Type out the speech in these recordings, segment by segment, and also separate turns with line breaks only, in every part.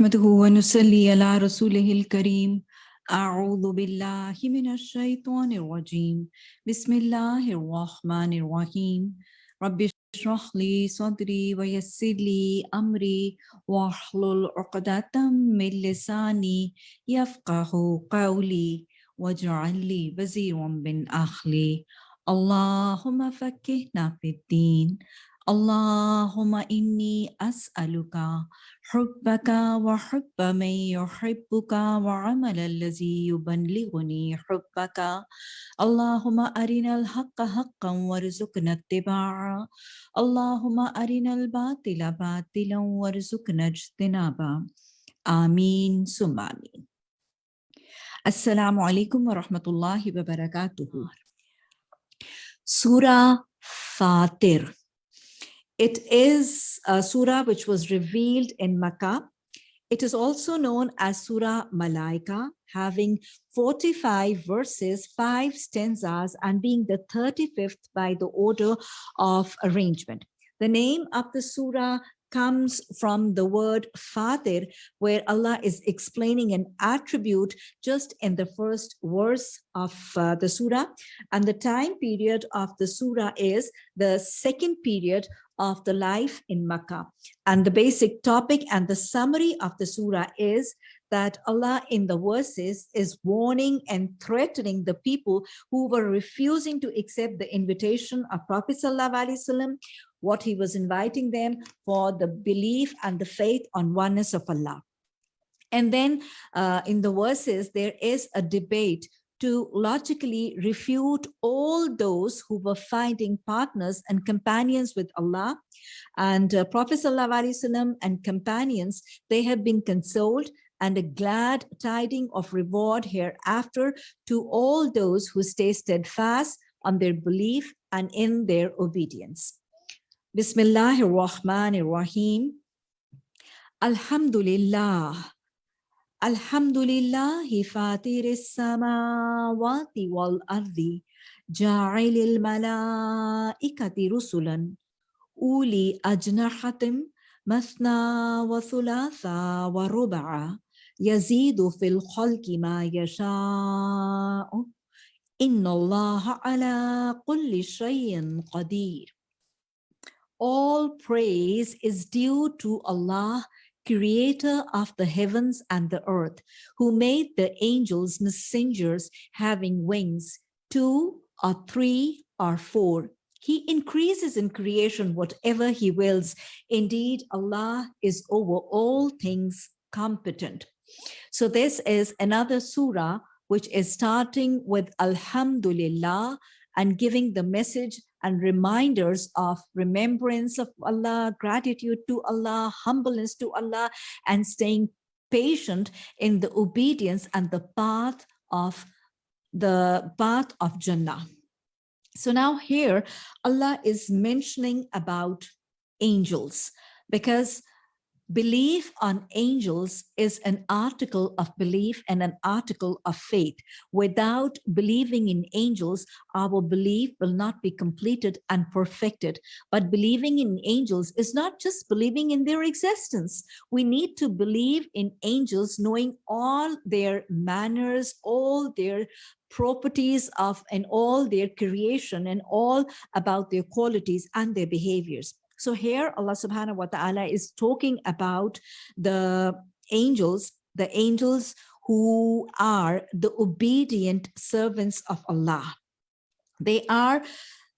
نحمده ونصلي على رسوله الكريم. أعوذ بالله من الشيطان الرجيم. بسم الله الرحمن الرحيم. رب اشرح لي صدري ويسر لي أمري واحلل عقدة من لساني يفقه قولي واجعل لي وزيرا من أهلي. اللهم فكهنا في الدين. اللهم إني أسألك حبك وحب من يحبك وعمل الذي يبلغني حبك. اللهم أرنا الحق حقا وارزقنا اتباعه. اللهم أرنا الباطل باطلا وارزقنا اجتنابه. آمين ثم آمين. السلام عليكم ورحمة الله وبركاته. Surah Fatir It is a surah which was revealed in Makkah. It is also known as Surah Malaika, having 45 verses, five stanzas, and being the 35th by the order of arrangement. The name of the surah comes from the word Fatir, where Allah is explaining an attribute just in the first verse of uh, the surah. And the time period of the surah is the second period of the life in Makkah. And the basic topic and the summary of the surah is that Allah in the verses is warning and threatening the people who were refusing to accept the invitation of Prophet Wasallam, what he was inviting them for the belief and the faith on oneness of Allah. And then uh, in the verses, there is a debate to logically refute all those who were finding partners and companions with Allah. And uh, Prophet ﷺ and companions, they have been consoled and a glad tiding of reward hereafter to all those who stay steadfast on their belief and in their obedience. Bismillahir Rahmanir Rahim. Alhamdulillah. الحمد لله فاتر السماوات والأرض جاعل الملائكة رسلا. أولي أجنحة مثنى وثلاثة وربع. يزيد في الخلق ما يشاء. إن الله على كل شيء قدير. All praise is due to Allah creator of the heavens and the earth, who made the angels messengers having wings, two or three or four. He increases in creation whatever he wills. Indeed, Allah is over all things competent. So this is another surah which is starting with Alhamdulillah and giving the message and reminders of remembrance of Allah, gratitude to Allah, humbleness to Allah, and staying patient in the obedience and the path of the path of Jannah. So now here Allah is mentioning about angels because Belief on angels is an article of belief and an article of faith. Without believing in angels, our belief will not be completed and perfected. But believing in angels is not just believing in their existence. We need to believe in angels, knowing all their manners, all their properties of and all their creation and all about their qualities and their behaviors. So here Allah subhanahu wa ta'ala is talking about the angels, the angels who are the obedient servants of Allah. They are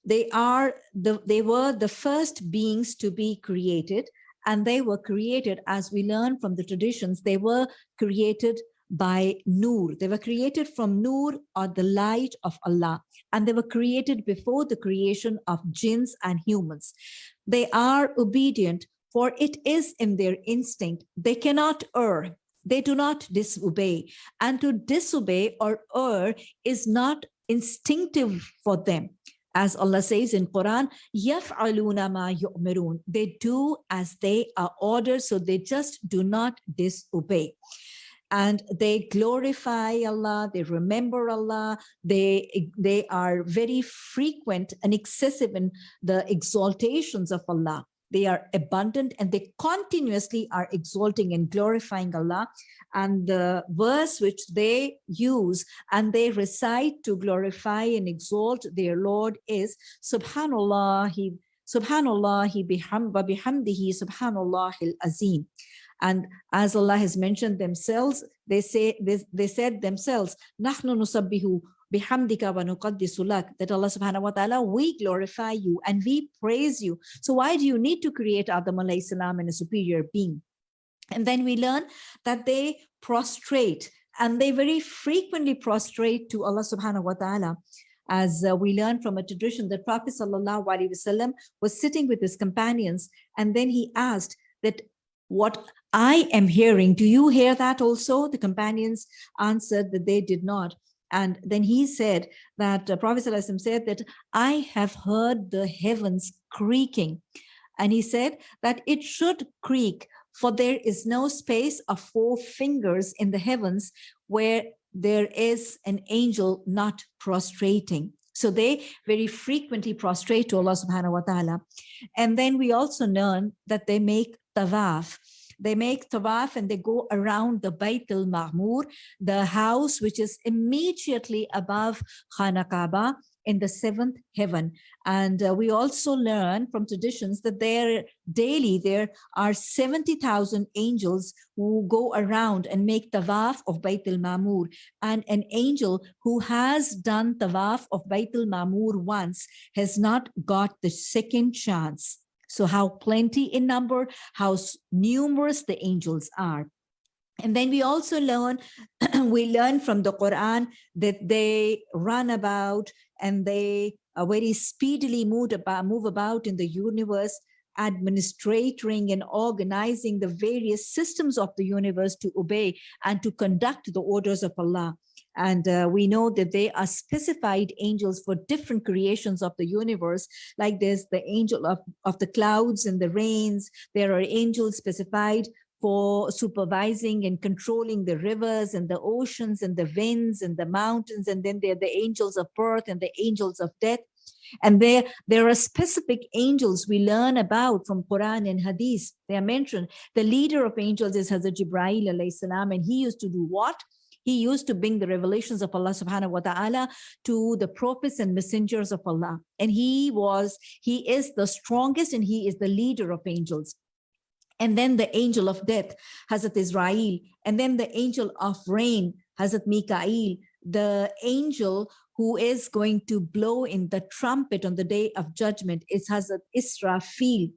they are the they were the first beings to be created and they were created as we learn from the traditions they were created by Nur. They were created from Nur or the light of Allah and they were created before the creation of jinns and humans. They are obedient for it is in their instinct. They cannot err. They do not disobey and to disobey or err is not instinctive for them. As Allah says in Quran, يَفْعَلُونَ مَا يُؤْمِرُونَ They do as they are ordered, so they just do not disobey and they glorify Allah, they remember Allah, they, they are very frequent and excessive in the exaltations of Allah. they are abundant and they continuously are exalting and glorifying Allah. And the verse which they use and they recite to glorify and exalt their Lord is Subhanallah, He Subhanallah biham, bihamdihi Subhanallah azim. And as Allah has mentioned themselves, they say they, they said themselves, Nahnu nusabbihu bihamdika wa nuqaddisu that Allah subhanahu wa ta'ala we glorify you and we praise you. So why do you need to create Adam alayhi salam and a superior being? And then we learn that they prostrate and they very frequently prostrate to Allah subhanahu wa ta'ala. As uh, we learn from a tradition that Prophet sallallahu alaihi wasallam was sitting with his companions and then he asked that what I am hearing, do you hear that also? The companions answered that they did not. And then he said that uh, Prophet said that I have heard the heavens creaking. And he said that it should creak for there is no space of four fingers in the heavens where there is an angel not prostrating. So they very frequently prostrate to Allah subhanahu wa ta'ala. And then we also learn that they make tawaf. They make tawaf and they go around the Bayt al-Ma'mur, the house which is immediately above Khana in the seventh heaven. And uh, we also learn from traditions that there daily there are 70,000 angels who go around and make tawaf of Bayt al-Mamur. And an angel who has done tawaf of Bayt al-Mamur once has not got the second chance. So how plenty in number, how numerous the angels are. And then we also learn, we learn from the Quran that they run about and they are very speedily move about, move about in the universe, administrating and organizing the various systems of the universe to obey and to conduct the orders of Allah. And uh, we know that they are specified angels for different creations of the universe, like there's the angel of, of the clouds and the rains. There are angels specified for supervising and controlling the rivers and the oceans and the winds and the mountains. And then there are the angels of birth and the angels of death. And there, there are specific angels we learn about from Quran and Hadith. They are mentioned. The leader of angels is Hazrat Jibreel salam, and he used to do what? He used to bring the revelations of Allah subhanahu wa ta'ala to the prophets and messengers of Allah. And he was, he is the strongest and he is the leader of angels. And then the angel of death, Hazrat Israel, and then the angel of rain, Hazrat Mikael, the angel who is going to blow in the trumpet on the day of judgment is Hazrat Israfil,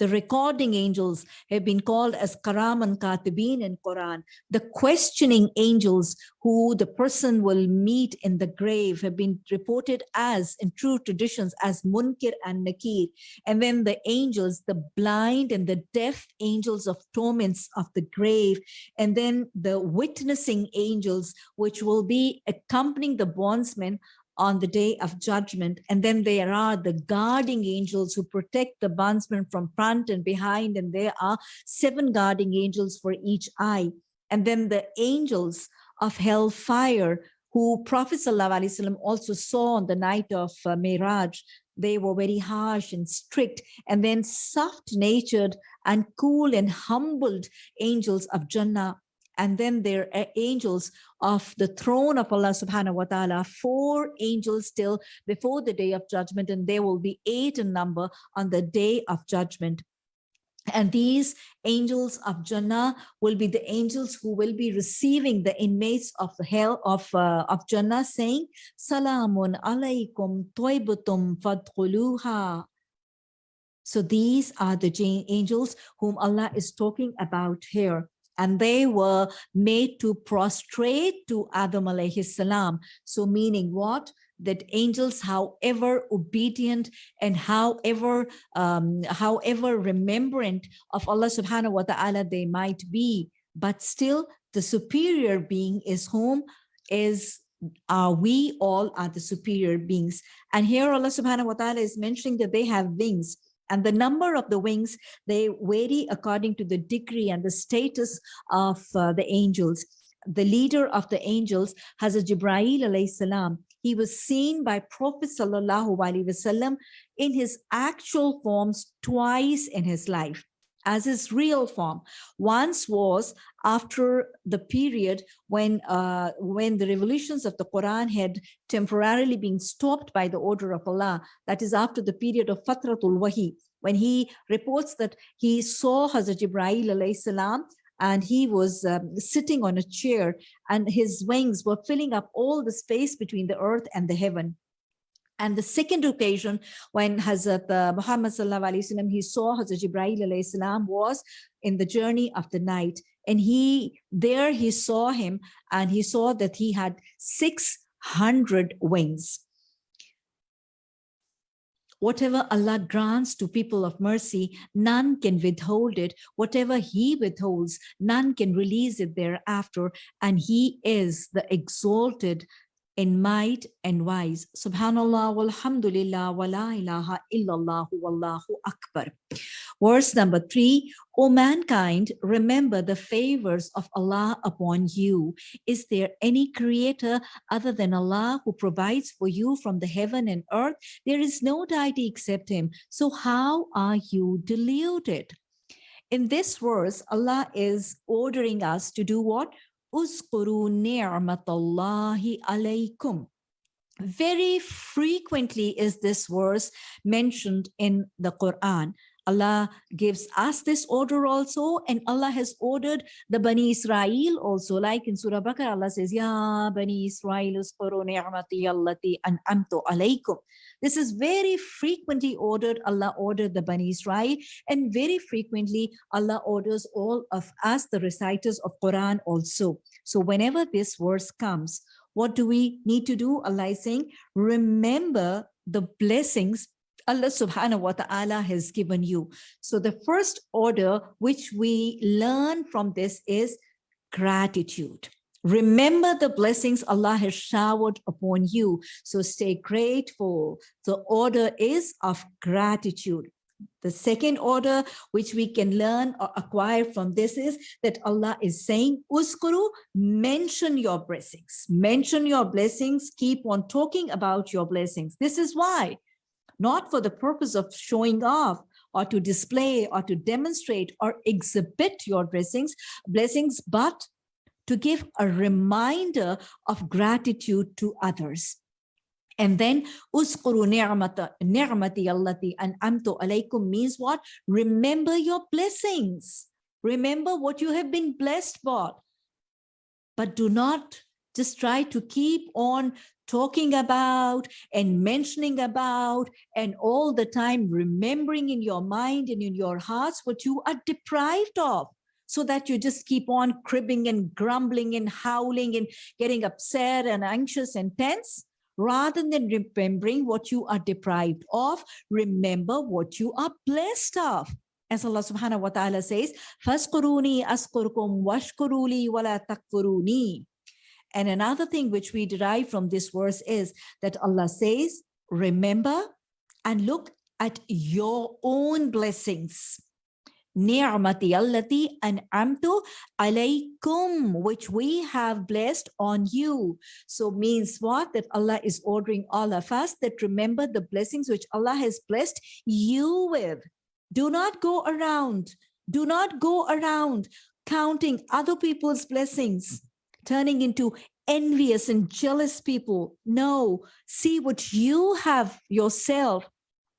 the recording angels have been called as Kiraman Katibin in Quran. The questioning angels who the person will meet in the grave have been reported as, in true traditions, as Munkar and Nakir. And then the angels, the blind and the deaf angels of torments of the grave. And then the witnessing angels, which will be accompanying the bondsmen on the day of judgment. And then there are the guarding angels who protect the bondsman from front and behind. And there are seven guarding angels for each eye. And then the angels of hellfire who Prophet ﷺ also saw on the night of uh, Miraj. They were very harsh and strict, and then soft-natured and cool and humbled angels of Jannah and then there are angels of the throne of Allah subhanahu wa ta'ala, four angels still before the day of judgment, and there will be eight in number on the day of judgment. And these angels of Jannah will be the angels who will be receiving the inmates of the hell of, uh, of Jannah saying, Salamun alaykum toibutum fadkhuluha. So these are the angels whom Allah is talking about here and they were made to prostrate to Adam alayhi salam. So meaning what? That angels, however obedient and however, um, however remembrant of Allah subhanahu wa ta'ala they might be, but still the superior being is whom is uh, we all are the superior beings. And here Allah subhanahu wa ta'ala is mentioning that they have wings and the number of the wings, they vary according to the degree and the status of uh, the angels. The leader of the angels, Hazrat Jibreel alayhi salam, he was seen by Prophet Sallallahu Alaihi Wasallam in his actual forms twice in his life as his real form. Once was after the period when uh, when the revolutions of the Quran had temporarily been stopped by the order of Allah. That is after the period of Fatratul Wahi, when he reports that he saw Hazrat Ibrahim alayhi salam and he was um, sitting on a chair and his wings were filling up all the space between the earth and the heaven. And the second occasion when Hazrat uh, Muhammad sallallahu alaihi wasallam he saw Hazrat salam was in the journey of the night. And he there he saw him and he saw that he had 600 wings. Whatever Allah grants to people of mercy, none can withhold it. Whatever he withholds, none can release it thereafter. And he is the exalted in might and wise. Subhanallah walhamdulillah wa la ilaha illallah wallahu akbar. Verse number three, O mankind, remember the favors of Allah upon you. Is there any creator other than Allah who provides for you from the heaven and earth? There is no deity except him. So how are you deluded? In this verse, Allah is ordering us to do what? Uskuru ni'matallahi alaykum. Very frequently is this verse mentioned in the Quran. Allah gives us this order also, and Allah has ordered the Bani Israel also, like in Surah Baqarah, Allah says, Ya Bani Israel, an'amtu alaykum. This is very frequently ordered. Allah ordered the Bani Israel and very frequently Allah orders all of us, the reciters of Quran also. So whenever this verse comes, what do we need to do? Allah is saying, remember the blessings Allah subhanahu wa ta'ala has given you. So the first order which we learn from this is gratitude. Remember the blessings Allah has showered upon you. So stay grateful. The order is of gratitude. The second order which we can learn or acquire from this is that Allah is saying, Uskuru, mention your blessings. Mention your blessings. Keep on talking about your blessings. This is why, not for the purpose of showing off or to display or to demonstrate or exhibit your blessings, blessings, but to give a reminder of gratitude to others. And then uskuru ni'mati allati an'amtu alaykum means what? Remember your blessings. Remember what you have been blessed for. But do not just try to keep on talking about and mentioning about and all the time remembering in your mind and in your hearts what you are deprived of. So that you just keep on cribbing and grumbling and howling and getting upset and anxious and tense. Rather than remembering what you are deprived of remember what you are blessed of. As Allah subhanahu wa ta'ala says, Faskuruni askurkum washkuruli wala takfuruni. And another thing which we derive from this verse is that Allah says, remember and look at your own blessings ni'mati allati an'amtu alaykum, which we have blessed on you. So means what? That Allah is ordering all of us that remember the blessings which Allah has blessed you with. Do not go around, do not go around counting other people's blessings, turning into envious and jealous people. No, see what you have yourself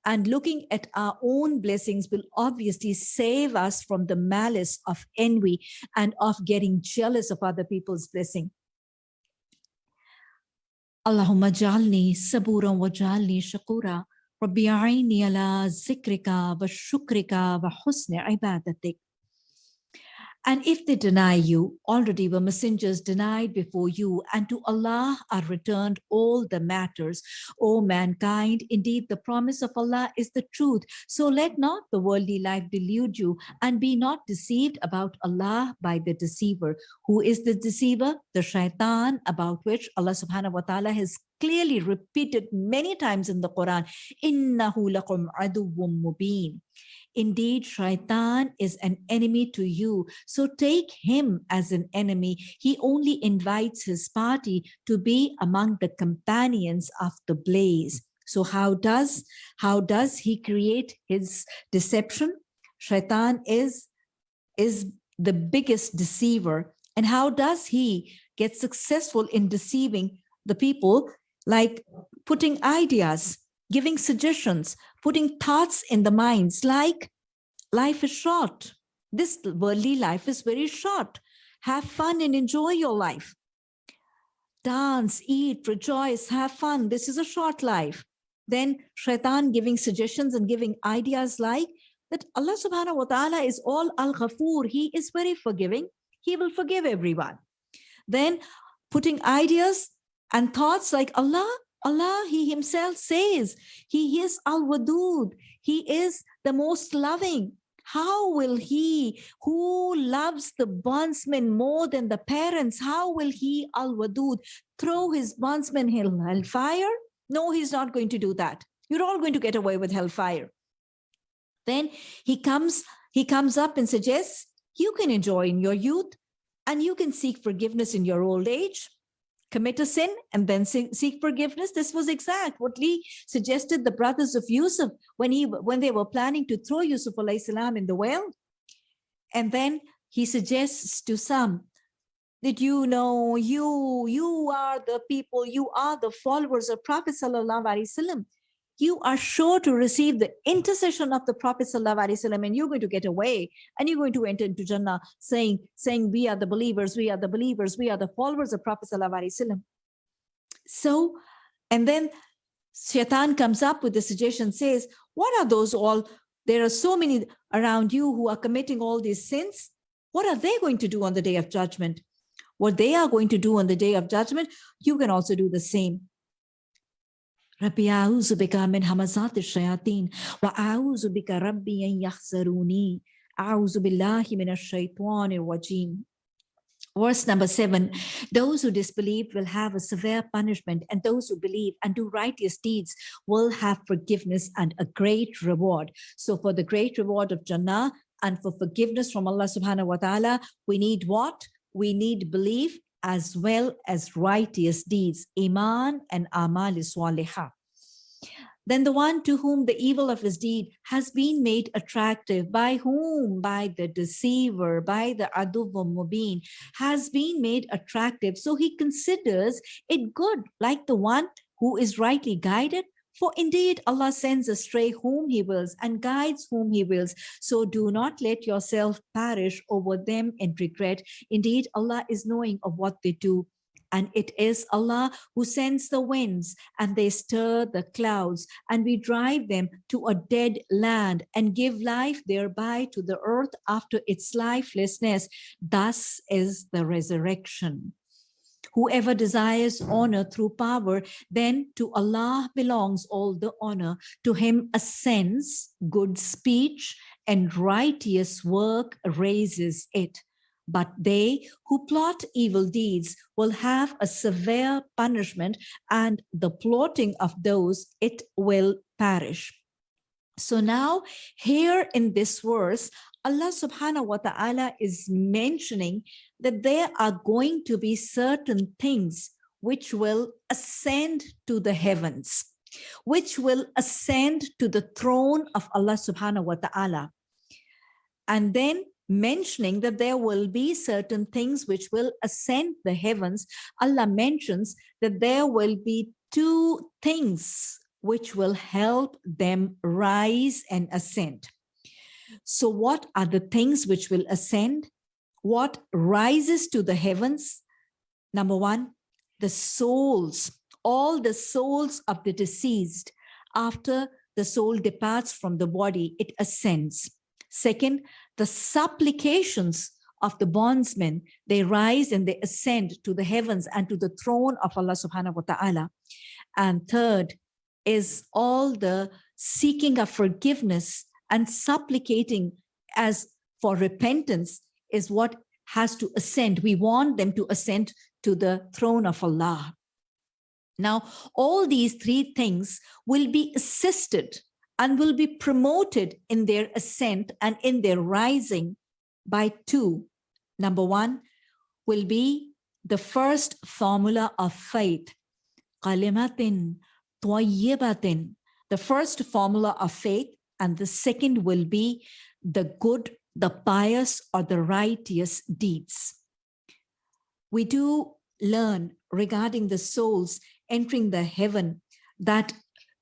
and looking at our own blessings will obviously save us from the malice of envy and of getting jealous of other people's blessing. Wa jalni shakura. Rabbi aini ala zikrika wa shukrika wa husni ibadatik. And if they deny you, already were messengers denied before you, and to Allah are returned all the matters. O mankind, indeed the promise of Allah is the truth. So let not the worldly life delude you, and be not deceived about Allah by the deceiver. Who is the deceiver? The shaitan, about which Allah subhanahu wa ta'ala has clearly repeated many times in the Quran. Innahu lakum aduwwum mubeen. Indeed, Shaitan is an enemy to you. So take him as an enemy. He only invites his party to be among the companions of the blaze. So how does, how does he create his deception? Shaitan is, is the biggest deceiver. And how does he get successful in deceiving the people? Like putting ideas, giving suggestions, putting thoughts in the minds like life is short. This worldly life is very short. Have fun and enjoy your life. Dance, eat, rejoice, have fun. This is a short life. Then shaitan giving suggestions and giving ideas like that Allah subhanahu wa ta'ala is all al-Ghafoor. He is very forgiving. He will forgive everyone. Then putting ideas and thoughts like Allah Allah, he himself says, he is al-wadud. He is the most loving. How will he, who loves the bondsman more than the parents, how will he, al-wadud, throw his bondsman in hellfire? No, he's not going to do that. You're all going to get away with hellfire. Then he comes, he comes up and suggests, you can enjoy in your youth and you can seek forgiveness in your old age commit a sin and then seek forgiveness. This was exact what Lee suggested the brothers of Yusuf when he when they were planning to throw Yusuf salam in the well. And then he suggests to some that you know you you are the people you are the followers of Prophet sallallahu alaihi wasallam you are sure to receive the intercession of the Prophet ﷺ and you're going to get away and you're going to enter into Jannah saying, saying we are the believers, we are the believers, we are the followers of Prophet ﷺ. So, and then Shaitan comes up with the suggestion, says, what are those all? There are so many around you who are committing all these sins. What are they going to do on the day of judgment? What they are going to do on the day of judgment, you can also do the same. Rabbi a'udhu bika min hamazat shayateen wa a'udhu bika rabbi an yakhzaruni. Billahi min ash-shaytanir rajim. Verse number seven, those who disbelieve will have a severe punishment and those who believe and do righteous deeds will have forgiveness and a great reward. So for the great reward of Jannah and for forgiveness from Allah subhanahu wa ta'ala, we need what? We need belief as well as righteous deeds, Iman and Amal Swaliha. Then the one to whom the evil of his deed has been made attractive, by whom? By the deceiver, by the aduvum mubin, has been made attractive. So he considers it good, like the one who is rightly guided for indeed Allah sends astray whom he wills and guides whom he wills. So do not let yourself perish over them in regret. Indeed, Allah is knowing of what they do. And it is Allah who sends the winds and they stir the clouds and we drive them to a dead land and give life thereby to the earth after its lifelessness. Thus is the resurrection. Whoever desires honor through power, then to Allah belongs all the honor. To him ascends good speech and righteous work raises it. But they who plot evil deeds will have a severe punishment and the plotting of those, it will perish. So now here in this verse, Allah subhanahu wa ta'ala is mentioning that there are going to be certain things which will ascend to the heavens, which will ascend to the throne of Allah subhanahu wa ta'ala. And then mentioning that there will be certain things which will ascend the heavens, Allah mentions that there will be two things which will help them rise and ascend. So what are the things which will ascend? What rises to the heavens? Number one, the souls, all the souls of the deceased. After the soul departs from the body, it ascends. Second, the supplications of the bondsmen, they rise and they ascend to the heavens and to the throne of Allah subhanahu wa ta'ala. And third is all the seeking of forgiveness and supplicating as for repentance is what has to ascend. We want them to ascend to the throne of Allah. Now, all these three things will be assisted and will be promoted in their ascent and in their rising by two. Number one will be the first formula of faith. Kalimatin. The first formula of faith and the second will be the good, the pious or the righteous deeds. We do learn regarding the souls entering the heaven that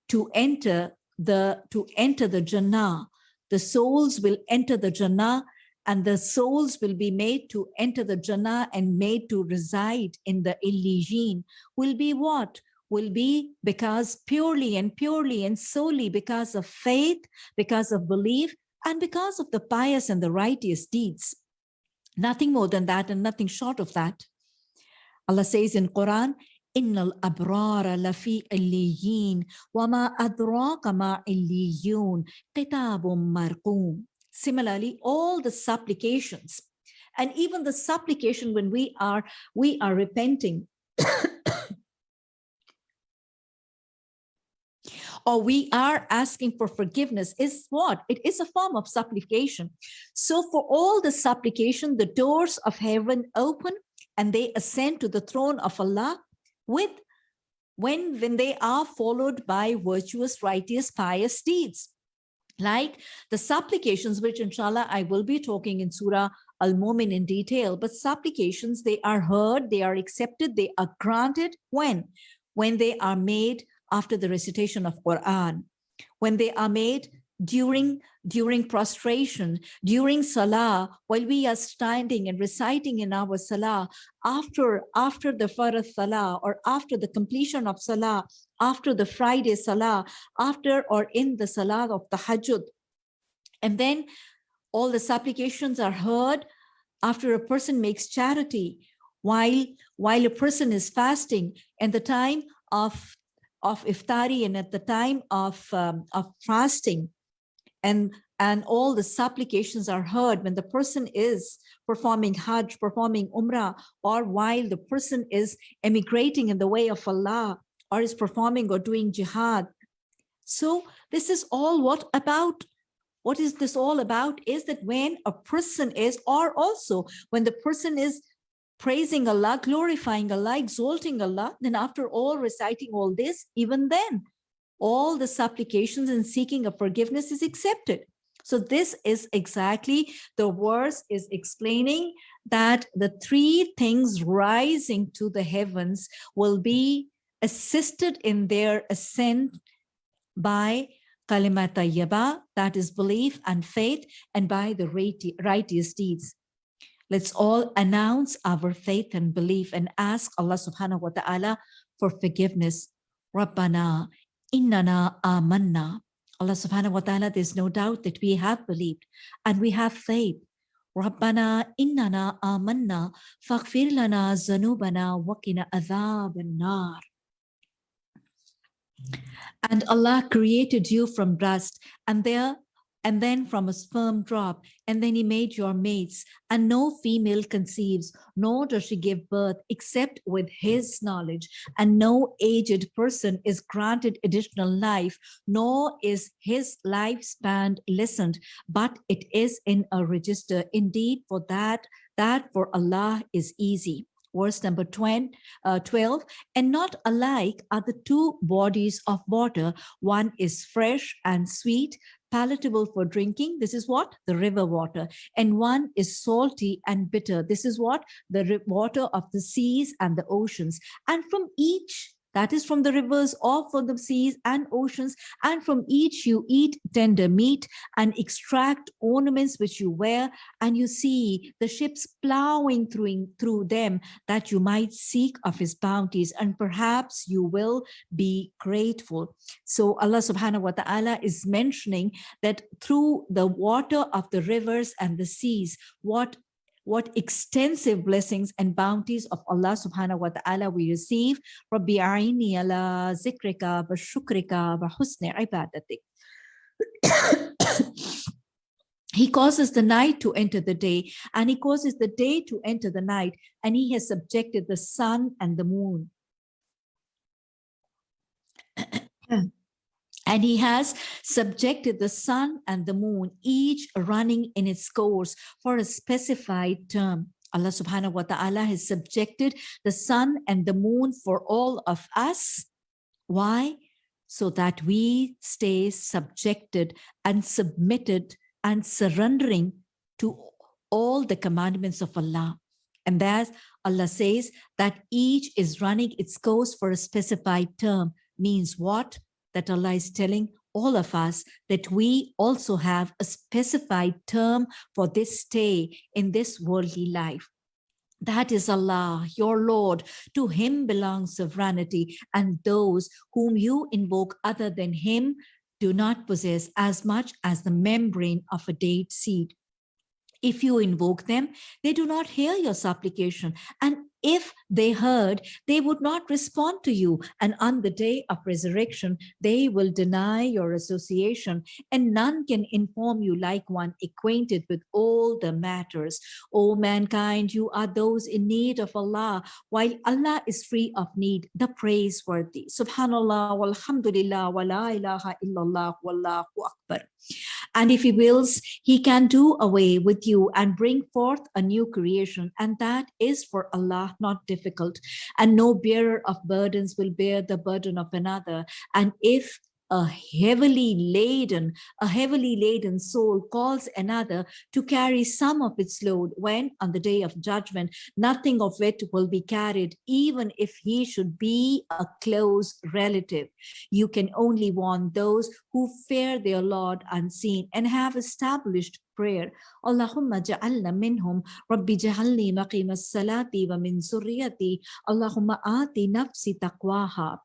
to enter the to enter the Jannah, the souls will enter the Jannah and the souls will be made to enter the Jannah and made to reside in the Illijin will be what? Will be because purely and purely and solely because of faith, because of belief, and because of the pious and the righteous deeds. Nothing more than that and nothing short of that. Allah says in Quran, إن الأبرار لفي عليين وما أدراك ما عليون كتاب مرقوم Similarly, all the supplications and even the supplication when we are we are repenting or we are asking for forgiveness is what? It is a form of supplication. So for all the supplication, the doors of heaven open and they ascend to the throne of Allah with when, when they are followed by virtuous, righteous, pious deeds. Like the supplications, which inshallah I will be talking in Surah Al-Mumin in detail, but supplications, they are heard, they are accepted, they are granted when? When they are made after the recitation of Quran, when they are made during during prostration, during salah, while we are standing and reciting in our salah, after, after the farad salah or after the completion of salah, after the Friday salah, after or in the salah of tahajjud. And then all the supplications are heard after a person makes charity, while, while a person is fasting and the time of, of iftari and at the time of, um, of fasting, and and all the supplications are heard when the person is performing Hajj, performing Umrah, or while the person is emigrating in the way of Allah, or is performing or doing jihad. So this is all what about, what is this all about is that when a person is, or also when the person is praising Allah, glorifying Allah, exalting Allah, then after all reciting all this, even then, all the supplications and seeking of forgiveness is accepted. So this is exactly the verse is explaining that the three things rising to the heavens will be assisted in their ascent by kalimat tayyaba, that is belief and faith, and by the righteous deeds. Let's all announce our faith and belief and ask Allah subhanahu wa ta'ala for forgiveness. Rabbana innana amanna. Allah subhanahu wa ta'ala, there's no doubt that we have believed and we have faith. Rabbana innana amanna faghfir lana zanubana wakina adhab nar. And Allah created you from dust and there and then from a sperm drop, and then he made your mates, and no female conceives, nor does she give birth except with his knowledge, and no aged person is granted additional life, nor is his lifespan lessened, but it is in a register. Indeed, for that, that for Allah is easy verse number 20, uh, 12, and not alike are the two bodies of water. One is fresh and sweet, palatable for drinking. This is what? The river water. And one is salty and bitter. This is what? The water of the seas and the oceans. And from each that is from the rivers or from the seas and oceans and from each you eat tender meat and extract ornaments which you wear and you see the ships plowing through through them that you might seek of his bounties and perhaps you will be grateful. So allah subhanahu wa ta'ala is mentioning that through the water of the rivers and the seas what what extensive blessings and bounties of Allah subhanahu wa ta'ala we receive. Rabbi a'ini ala zikrika wa shukrika wa husni ibadatik. He causes the night to enter the day and he causes the day to enter the night and he has subjected the sun and the moon. Hmm. And he has subjected the sun and the moon, each running in its course for a specified term. Allah subhanahu wa ta'ala has subjected the sun and the moon for all of us. Why? So that we stay subjected and submitted and surrendering to all the commandments of Allah. And that Allah says that each is running its course for a specified term means what? That Allah is telling all of us that we also have a specified term for this stay in this worldly life. That is Allah, your Lord. To him belongs sovereignty and those whom you invoke other than him do not possess as much as the membrane of a date seed. If you invoke them, they do not hear your supplication. And if they heard, they would not respond to you. And on the day of resurrection, they will deny your association, and none can inform you like one acquainted with all the matters. O mankind, you are those in need of Allah, while Allah is free of need, the praiseworthy. Subhanallah, walhamdulillah, wa la ilaha illallah, wallahu akbar. And if he wills, he can do away with you and bring forth a new creation. And that is for Allah not difficult. And no bearer of burdens will bear the burden of another. And if a heavily laden, a heavily laden soul calls another to carry some of its load when on the day of judgment, nothing of it will be carried, even if he should be a close relative. You can only warn those who fear their Lord unseen and have established prayer. Allahumma ja'alna minhum, Rabbi ja'alni maqim as-salati wa min surriyati, Allahumma ati nafsi taqwaha.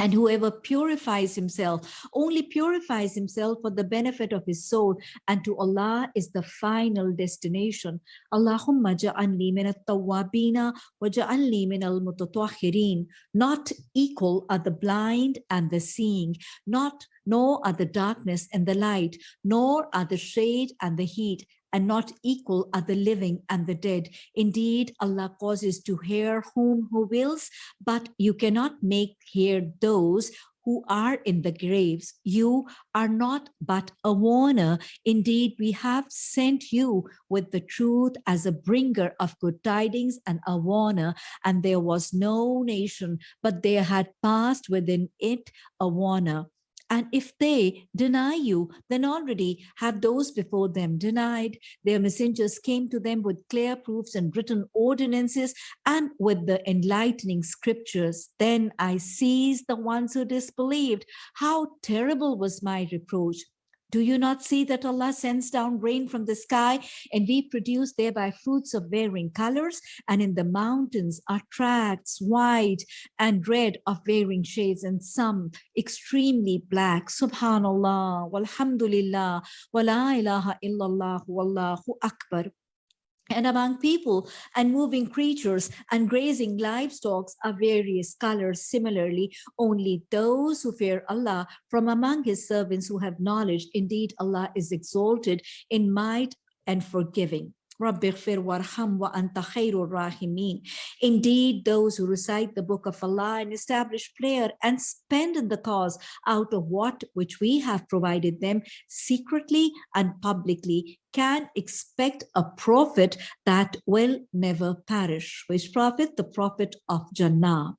And whoever purifies himself only purifies himself for the benefit of his soul and to Allah is the final destination. Allahumma ja'anli min at-tawwabina wa ja'anli min al-mutatahhirin. Not equal are the blind and the seeing, not nor are the darkness and the light, nor are the shade and the heat, and not equal are the living and the dead. Indeed, Allah causes to hear whom who wills, but you cannot make hear those who are in the graves. You are not but a warner. Indeed, we have sent you with the truth as a bringer of good tidings and a warner. And there was no nation, but there had passed within it a warner. And if they deny you, then already have those before them denied. Their messengers came to them with clear proofs and written ordinances and with the enlightening scriptures. Then I seized the ones who disbelieved. How terrible was my reproach. Do you not see that Allah sends down rain from the sky and we produce thereby fruits of varying colors? And in the mountains are tracts white and red of varying shades and some extremely black. Subhanallah, walhamdulillah, wa la ilaha illallah, wallahu akbar and among people and moving creatures and grazing livestock are various colors similarly only those who fear allah from among his servants who have knowledge. Indeed allah is exalted in might and forgiving Indeed, those who recite the book of Allah and establish prayer and spend in the cause out of what which we have provided them secretly and publicly can expect a profit that will never perish. Which profit? The profit of Jannah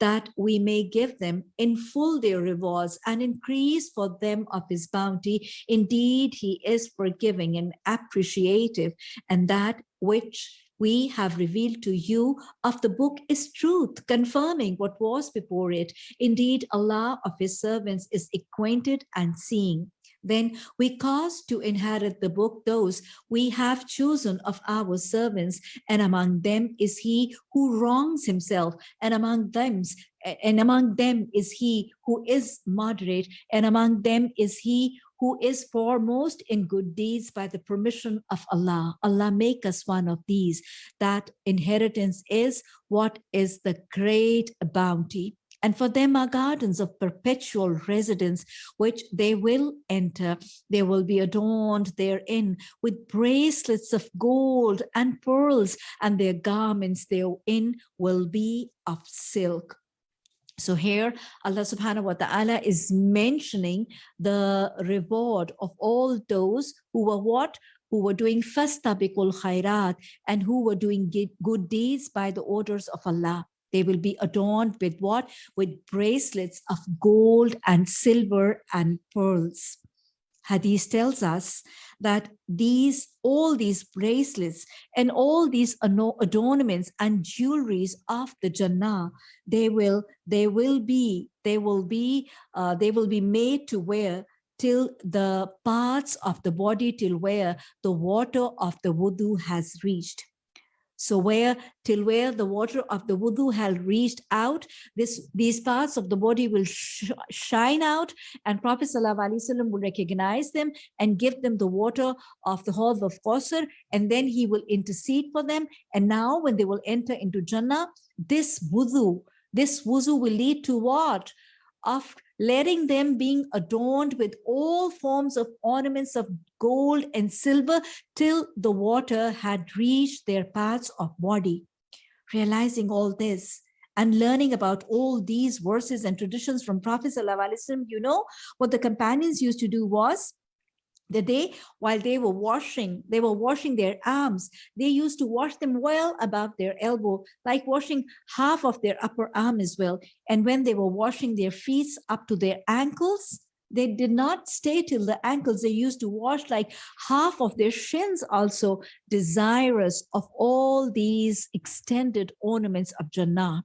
that we may give them in full their rewards and increase for them of his bounty. Indeed, he is forgiving and appreciative, and that which we have revealed to you of the book is truth, confirming what was before it. Indeed, Allah of his servants is acquainted and seeing. Then we cause to inherit the book those we have chosen of our servants, and among them is he who wrongs himself, and among them and among them is he who is moderate, and among them is he who is foremost in good deeds by the permission of Allah. Allah make us one of these. That inheritance is what is the great bounty and for them are gardens of perpetual residence, which they will enter. They will be adorned therein with bracelets of gold and pearls, and their garments therein will be of silk. So here Allah subhanahu wa ta'ala is mentioning the reward of all those who were what? Who were doing fastabikul khairat and who were doing good deeds by the orders of Allah. They will be adorned with what? With bracelets of gold and silver and pearls. Hadith tells us that these all these bracelets and all these adornments and jewelries of the Jannah, they will they will be they will be uh, they will be made to wear till the parts of the body till where the water of the wudu has reached. So where till where the water of the wudu has reached out, this these parts of the body will sh shine out and Prophet ﷺ will recognize them and give them the water of the Hawd of Kawthar and then he will intercede for them. And now when they will enter into Jannah, this wudu, this wudu will lead to what? Of letting them being adorned with all forms of ornaments of gold and silver till the water had reached their parts of body. Realizing all this and learning about all these verses and traditions from Prophet ﷺ, you know, what the companions used to do was the day while they were washing they were washing their arms they used to wash them well above their elbow like washing half of their upper arm as well. And when they were washing their feet up to their ankles they did not stay till the ankles. They used to wash like half of their shins also desirous of all these extended ornaments of jannah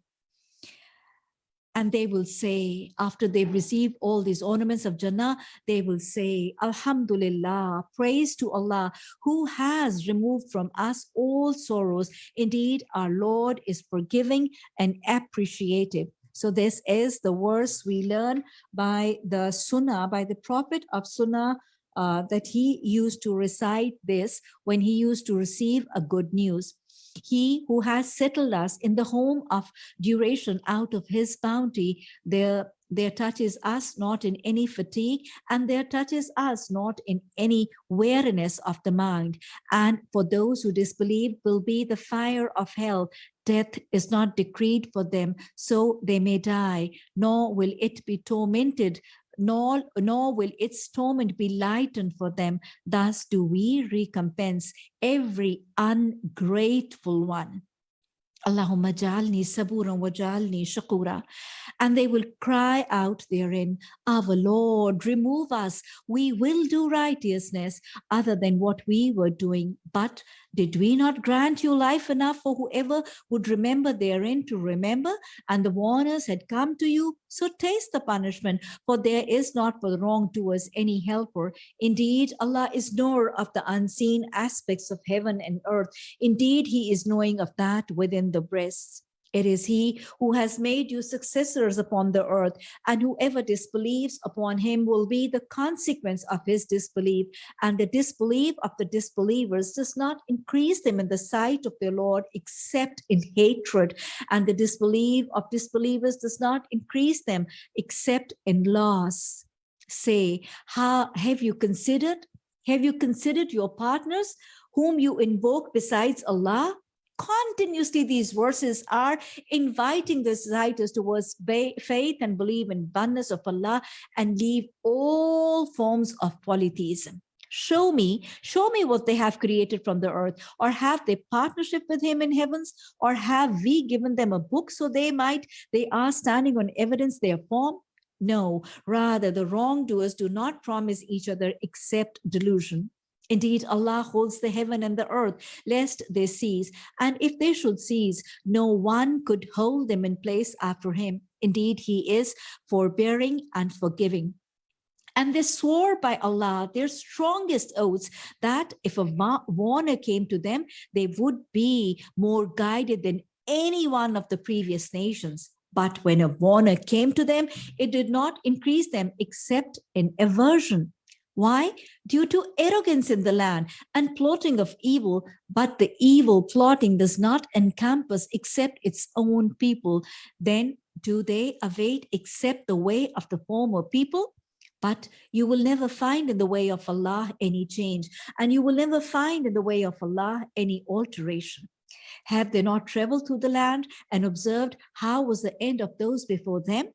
and they will say, after they receive all these ornaments of Jannah, they will say, Alhamdulillah, praise to Allah, who has removed from us all sorrows. Indeed, our Lord is forgiving and appreciative. So this is the verse we learn by the Sunnah, by the Prophet of Sunnah, uh, that he used to recite this when he used to receive a good news. He who has settled us in the home of duration out of his bounty, there there touches us not in any fatigue and there touches us not in any weariness of the mind. And for those who disbelieve will be the fire of hell. Death is not decreed for them so they may die nor will it be tormented nor, nor will its torment be lightened for them. Thus do we recompense every ungrateful one. Allahumma jalni saburan wa jalni shakura. And they will cry out therein, Our Lord, remove us. We will do righteousness other than what we were doing. But did we not grant you life enough for whoever would remember therein to remember? And the warners had come to you, so taste the punishment, for there is not for the wrongdoers any helper. Indeed, Allah is knower of the unseen aspects of heaven and earth. Indeed, he is knowing of that within the breasts. It is he who has made you successors upon the earth, and whoever disbelieves upon him will be the consequence of his disbelief. And the disbelief of the disbelievers does not increase them in the sight of their Lord except in hatred. And the disbelief of disbelievers does not increase them except in loss. Say, how have you considered? Have you considered your partners whom you invoke besides Allah? Continuously these verses are inviting the reciters towards faith and believe in oneness of Allah and leave all forms of polytheism. Show me, show me what they have created from the earth, or have they partnership with him in heavens, or have we given them a book so they might, they are standing on evidence their form? No, rather the wrongdoers do not promise each other except delusion. Indeed, Allah holds the heaven and the earth, lest they cease. And if they should cease, no one could hold them in place after him. Indeed, he is forbearing and forgiving. And they swore by Allah their strongest oaths that if a warner came to them, they would be more guided than any one of the previous nations. But when a warner came to them, it did not increase them except in aversion. Why? Due to arrogance in the land and plotting of evil, but the evil plotting does not encompass except its own people. Then do they await except the way of the former people? But you will never find in the way of Allah any change, and you will never find in the way of Allah any alteration. Have they not traveled through the land and observed how was the end of those before them?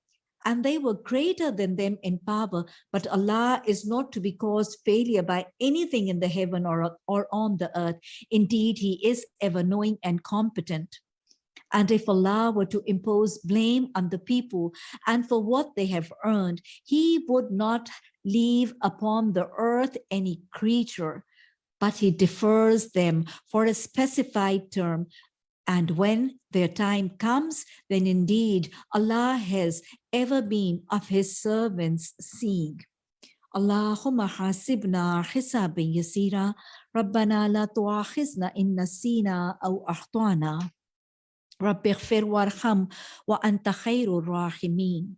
And they were greater than them in power, but Allah is not to be caused failure by anything in the heaven or, or on the earth. Indeed, he is ever knowing and competent. And if Allah were to impose blame on the people and for what they have earned, he would not leave upon the earth any creature, but he defers them for a specified term. And when their time comes, then indeed Allah has ever been of his servants seeing. Allahumma hasibna hisabin yasira, Rabbana la tuakhizna in nasina aw akhtana, Rabbi warham wa anta khairur rahimin.